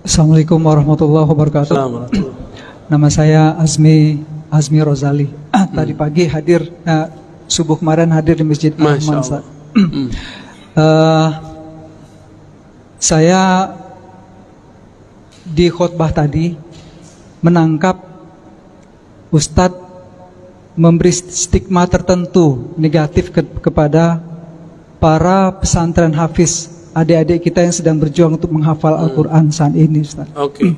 Assalamualaikum warahmatullahi wabarakatuh. Nama saya Azmi Azmi Rozali. Tadi pagi hadir eh, subuh kemarin hadir di Masjid. Allah. Ustaz. Eh, saya di khutbah tadi menangkap Ustadz memberi stigma tertentu negatif ke- kepada para pesantren hafiz adik-adik kita yang sedang berjuang untuk menghafal Al-Quran saat ini Ustaz. Oke.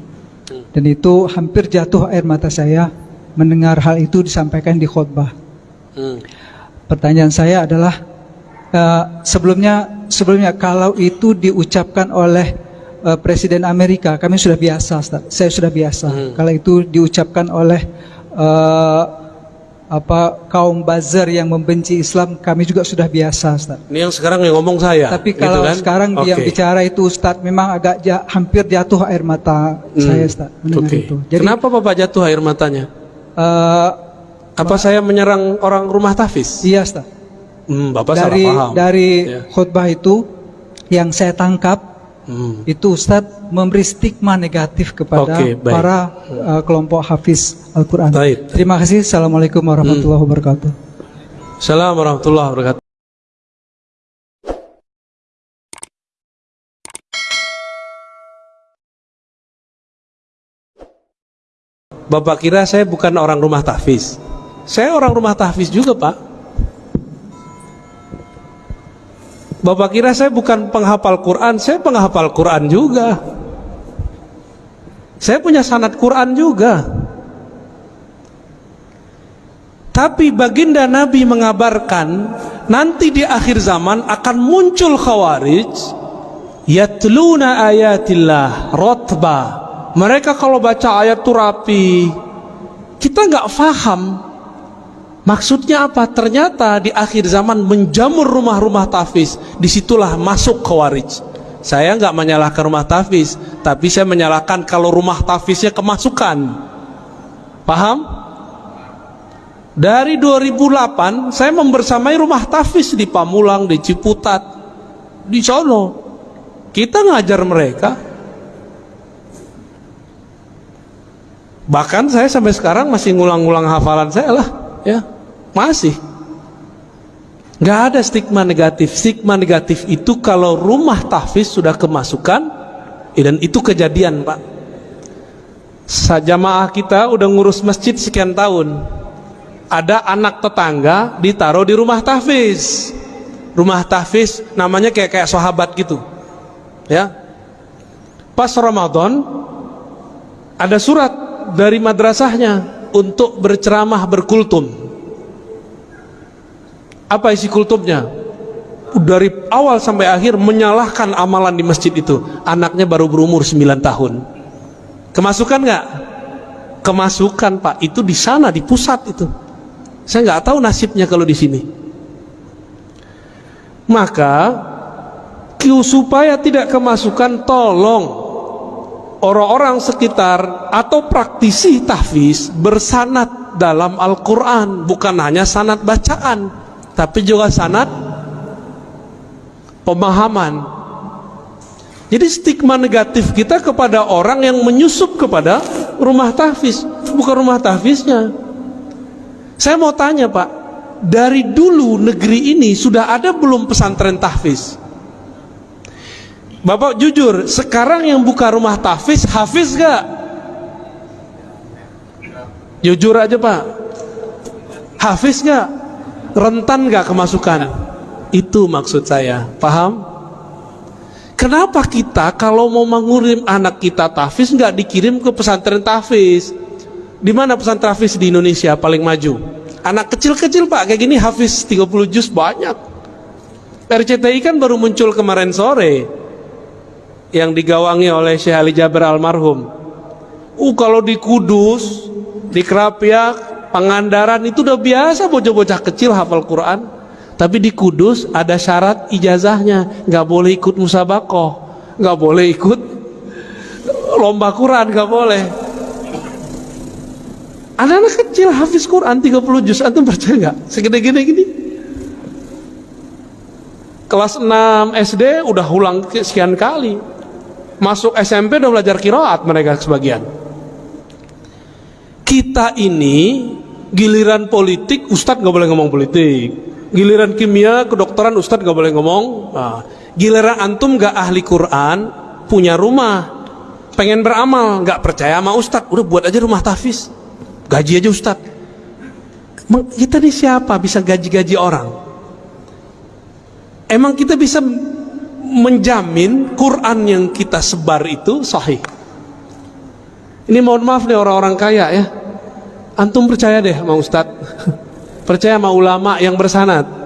Dan itu hampir jatuh air mata saya mendengar hal itu disampaikan di khutbah. Hmm. Pertanyaan saya adalah eh, sebelumnya sebelumnya kalau itu diucapkan oleh eh, Presiden Amerika, kami sudah biasa, Ustaz. Saya sudah biasa. Kalau itu diucapkan oleh eh, apa kaum buzzer yang membenci Islam, kami juga sudah biasa, Ustaz. Ini yang sekarang yang ngomong saya. Tapi gitu kalau kan? sekarang yang Oke. bicara itu Ustaz memang agak ja- hampir jatuh air mata saya Ustaz mendengar Oke. itu. Jadi Kenapa Bapak jatuh air matanya? eh, Apa saya menyerang orang rumah tahfiz? iya Ustaz. Hmm, Bapak dari salah paham. dari Ya. khutbah itu yang saya tangkap Hmm. itu Ustadz memberi stigma negatif kepada baik. para uh, kelompok hafiz Al-Quran. Baik. Terima kasih. Assalamualaikum warahmatullahi wabarakatuh. Assalamualaikum warahmatullahi wabarakatuh. Bapak kira saya bukan orang rumah tahfiz. Saya orang rumah tahfiz juga, Pak. Bapak kira saya bukan penghafal Quran, saya penghafal Quran juga. Saya punya sanad Quran juga. Tapi baginda Nabi mengabarkan nanti di akhir zaman akan muncul khawarij yatluna ayatillah rotba. Mereka kalau baca ayat itu rapi. Kita nggak faham maksudnya apa. Ternyata di akhir zaman menjamur rumah-rumah tahfiz. Di situlah masuk khawarij. Saya nggak menyalahkan rumah tahfiz, tapi saya menyalahkan kalau rumah tahfiznya kemasukan. Paham? Dari 2008 saya membersamai rumah tahfiz di Pamulang, di Ciputat, di sono. Kita ngajar mereka. Bahkan saya sampai sekarang masih ngulang-ngulang hafalan saya lah, ya. Masih. Nggak ada stigma negatif. Stigma negatif itu kalau rumah tahfiz sudah kemasukan, dan itu kejadian, Pak. Sajamaah kita udah ngurus masjid sekian tahun ada anak tetangga ditaruh di rumah tahfiz rumah tahfiz namanya kayak kayak sahabat gitu ya pas Ramadan ada surat dari madrasahnya untuk berceramah berkultum apa isi kultumnya dari awal sampai akhir menyalahkan amalan di masjid itu. Anaknya baru berumur 9 tahun. Kemasukan nggak? Kemasukan pak. Itu di sana di pusat itu. Saya nggak tahu nasibnya kalau di sini. Maka supaya tidak kemasukan tolong orang-orang sekitar atau praktisi tahfiz bersanat dalam Al-Quran. Bukan hanya sanat bacaan tapi juga sanat pemahaman jadi stigma negatif kita kepada orang yang menyusup kepada rumah tahfiz bukan rumah tahfiznya saya mau tanya Pak, dari dulu negeri ini sudah ada belum pesantren tahfiz? Bapak jujur, sekarang yang buka rumah tahfiz, hafiz gak? Jujur aja Pak, hafiz gak? Rentan gak kemasukan? Itu maksud saya, paham? Kenapa kita kalau mau mengurim anak kita tahfiz nggak dikirim ke pesantren tahfiz? Di mana pesantren hafiz di Indonesia paling maju? Anak kecil-kecil pak, kayak gini hafiz 30 juz banyak. RCTI kan baru muncul kemarin sore yang digawangi oleh Syekh Ali Jaber almarhum. Uh kalau di Kudus, di Kerapiak, Pangandaran itu udah biasa bocah-bocah kecil hafal Quran. Tapi di Kudus ada syarat ijazahnya, nggak boleh ikut musabakoh, nggak boleh ikut lomba Quran, nggak boleh. Anak-anak kecil hafiz Quran 30 juz antum percaya nggak? Segede-gede gini. Kelas 6 SD udah ulang sekian kali. Masuk SMP udah belajar kiroat mereka sebagian. Kita ini giliran politik Ustadz nggak boleh ngomong politik. Giliran kimia kedokteran Ustadz nggak boleh ngomong. Nah, giliran antum nggak ahli Quran punya rumah. Pengen beramal nggak percaya sama Ustadz. Udah buat aja rumah tahfiz. Gaji aja Ustadz. Kita ini siapa bisa gaji-gaji orang? Emang kita bisa menjamin Quran yang kita sebar itu sahih? Ini mohon maaf nih orang-orang kaya ya antum percaya deh sama Ustadz. Percaya sama ulama yang bersanat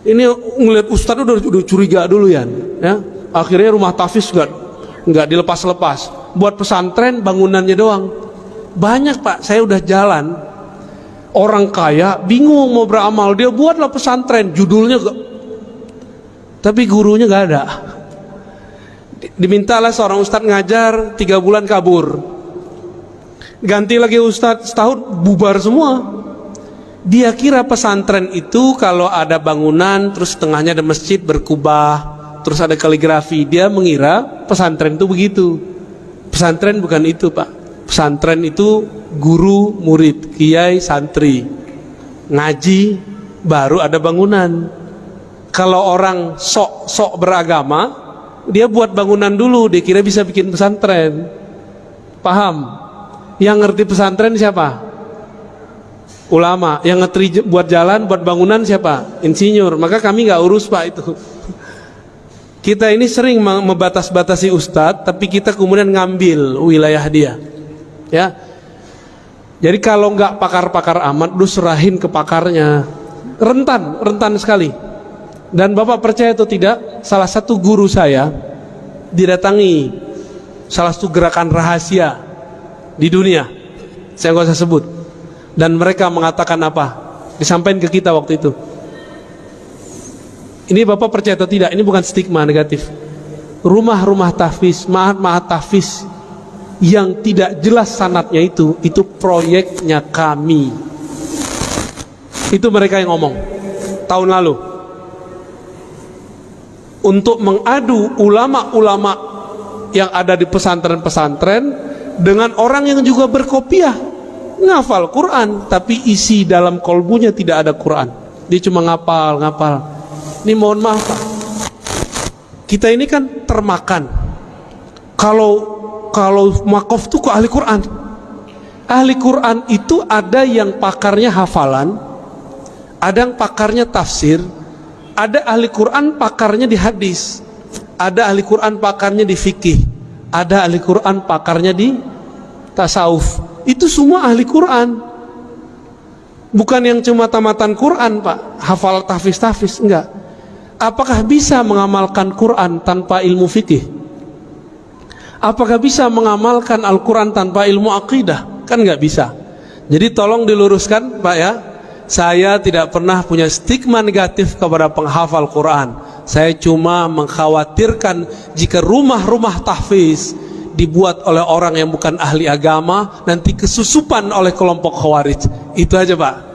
ini ngeliat Ustadz udah, udah curiga dulu ya, ya? Akhirnya rumah tahfiz nggak nggak dilepas-lepas. Buat pesantren bangunannya doang. Banyak pak. Saya udah jalan. Orang kaya bingung mau beramal. Dia buatlah pesantren. Judulnya gak, tapi gurunya nggak ada. Dimintalah seorang ustadz ngajar tiga bulan kabur ganti lagi ustadz setahun bubar semua. Dia kira pesantren itu kalau ada bangunan terus tengahnya ada masjid berkubah terus ada kaligrafi dia mengira pesantren itu begitu. Pesantren bukan itu pak. Pesantren itu guru murid kiai santri. Ngaji baru ada bangunan. Kalau orang sok sok beragama dia buat bangunan dulu dia kira bisa bikin pesantren. Paham yang ngerti pesantren siapa ulama yang ngerti buat jalan buat bangunan siapa insinyur maka kami nggak urus pak itu kita ini sering membatas-batasi ustadz, tapi kita kemudian ngambil wilayah dia. Ya. Jadi kalau nggak pakar-pakar amat, lu serahin ke pakarnya. Rentan, rentan sekali. Dan Bapak percaya atau tidak, salah satu guru saya didatangi salah satu gerakan rahasia di dunia. Saya nggak usah sebut. Dan mereka mengatakan apa? Disampaikan ke kita waktu itu. Ini Bapak percaya atau tidak? Ini bukan stigma negatif. Rumah-rumah tahfiz, mahat-mahat tahfiz yang tidak jelas sanatnya itu, itu proyeknya kami. Itu mereka yang ngomong tahun lalu. Untuk mengadu ulama-ulama yang ada di pesantren-pesantren dengan orang yang juga berkopiah ngafal Quran tapi isi dalam kolbunya tidak ada Quran dia cuma ngapal ngapal ini mohon maaf Pak. Kita ini kan termakan. Kalau kalau makof itu kok ahli Quran. Ahli Quran itu ada yang pakarnya hafalan, ada yang pakarnya tafsir, ada ahli Quran pakarnya di hadis, ada ahli Quran pakarnya di fikih, ada ahli Quran pakarnya di tasawuf. Itu semua ahli Quran. Bukan yang cuma tamatan Quran, Pak, hafal tahfiz-tahfiz, enggak apakah bisa mengamalkan Quran tanpa ilmu fikih? Apakah bisa mengamalkan Al-Quran tanpa ilmu akidah? Kan nggak bisa. Jadi tolong diluruskan Pak ya. Saya tidak pernah punya stigma negatif kepada penghafal Quran. Saya cuma mengkhawatirkan jika rumah-rumah tahfiz dibuat oleh orang yang bukan ahli agama nanti kesusupan oleh kelompok khawarij. Itu aja Pak.